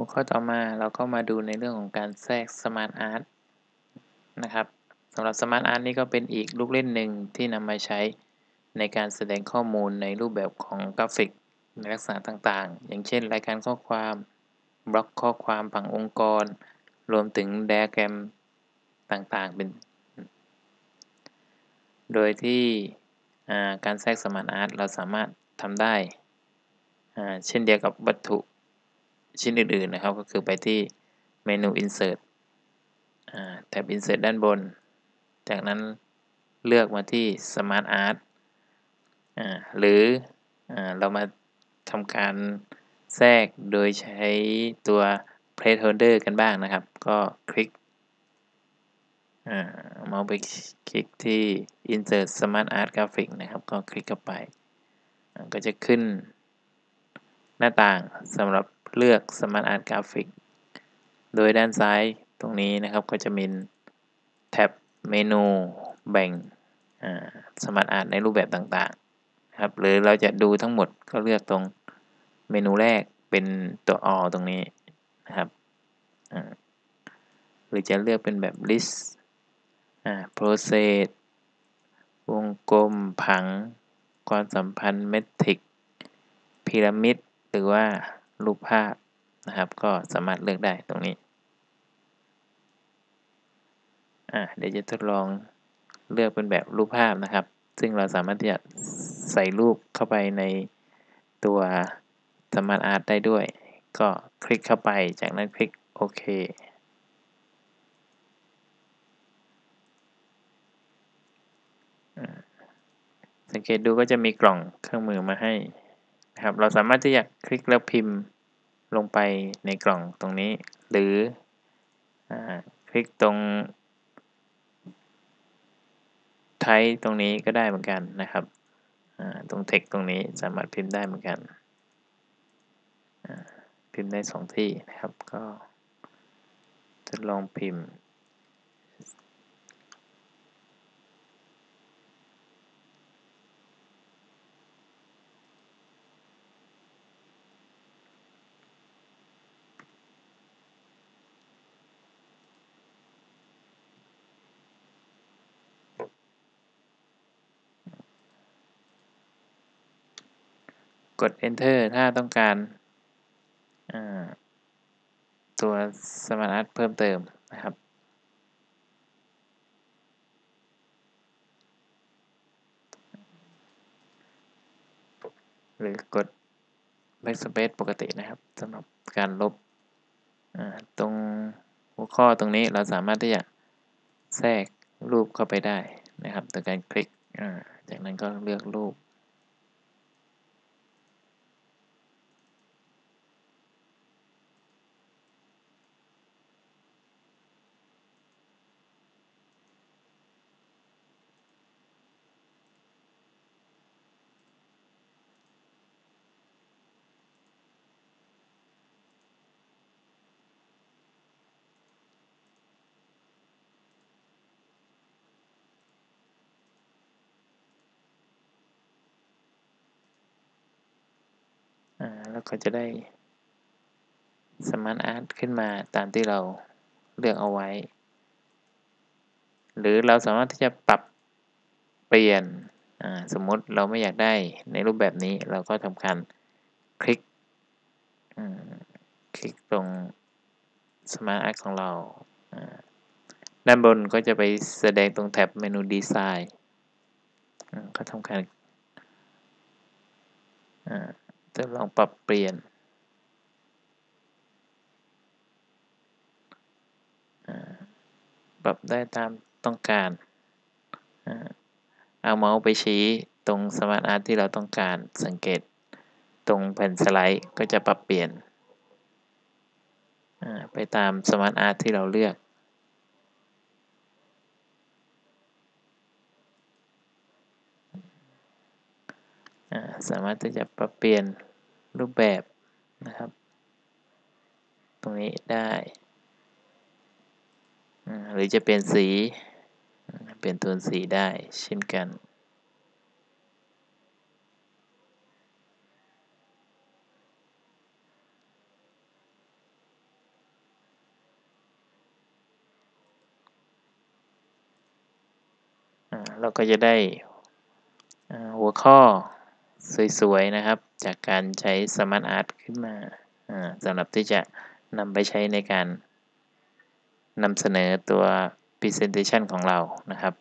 หัวข้อต่อมาเราก็มาดูในเรื่องของการแทรก Smart Art นะครับสำหรับ Smart Art นี่ก็เป็นอีกลูกเล่นหนึ่งที่นำมาใช้ในการแสดงข้อมูลในรูปแบบของกราฟิกในลักษณะต่างๆ อย่างเช่น รายการข้อความบล็อกข้อความผังองค์กร รวมถึงไดอะแกรมต่างๆ เป็น โดยที่การแทรก Smart Art เราสามารถทำได้ เช่นเดียวกับวัตถุ ชิ้นอื่นๆนะครับ ก็คือไปที่เมนู insert แท็บ insert ด้านบน จากนั้นเลือกมาที่ smart art หรืออเรามาทำการแทรกโดยใช้ตัว placeholder กันบ้างนะครับ ก็คลิกเมาส์ไปคลิกที่ insert smart art graphic นะครับ ก็คลิกเข้าไป ก็จะขึ้นหน้าต่างสำหรับ เลือก Smart Art Graphic โดยด้านซ้ายตรงนี้นะครับก็จะมีแท็บเมนูแบ่ง Smart Art ในรูปแบบต่างๆนะครับหรือเราจะดูทั้งหมดก็เลือกตรงเมนูแรกเป็นตัว all ตรงนี้นะครับหรือจะเลือกเป็นแบบ list process วงกลมผัง ความสัมพันธ์เมทริกซ์ พีระมิด หรือว่า รูปภาพนะครับ ก็สามารถเลือกได้ตรงนี้อ่าเดี๋ยวจะทดลองเลือกเป็นแบบรูปภาพนะครับ ซึ่งเราสามารถที่จะใส่รูปเข้าไปในตัว SmartArt ได้ด้วย ก็คลิกเข้าไปจากนั้นคลิกโอเคสังเกตดูก็จะมีกล่องเครื่องมือมาให้ นะครับ เราสามารถที่จะคลิกแล้วพิมพ์ลงไปในกล่องตรงนี้ หรืออคลิกตรงไทตรงนี้ก็ได้เหมือนกันนะครับ ตรงเทคตรงนี้สามารถพิมพ์ได้เหมือนกัน พิมพ์ได้สองที่นะครับ ก็ทดลองพิมพ์ กด enter ถ้าต้องการตัว Smart Art เพิ่มเติมนะครับ หรือกด backspace ปกตินะครับสำหรับการลบตรงหัวข้อตรงนี้เราสามารถที่จะแทรกรูปเข้าไปได้นะครับโดยการคลิกจากนั้นก็เลือกรูป แล้วก็จะได้ SmartArt ขึ้นมาตามที่เราเลือกเอาไว้ หรือเราสามารถที่จะปรับเปลี่ยนสมมติเราไม่อยากได้ในรูปแบบนี้เราก็ทำการคลิกคลิกตรง SmartArt ของเราด้านบนก็จะไปแสดงตรงแท็บเมนูดีไซน์ก็ทำการจะ ลองปรับเปลี่ยนปรับได้ตามต้องการเอาเมาส์ไปชี้ตรง SmartArt ที่เราต้องการสังเกตตรงแผ่นสไลด์ก็จะปรับเปลี่ยนไปตาม SmartArt ที่เราเลือกสามารถที่จะปรับเปลี่ยน รูปแบบนะครับ ตรงนี้ได้หรือจะเป็นสีเปลี่ยนโทนสีได้เช่นกัน เราก็จะได้หัวข้อ สวยๆนะครับ จากการใช้ Smart Art ขึ้นมาสำหรับที่จะนำไปใช้ในการนำเสนอตัว Presentation ของเรานะครับ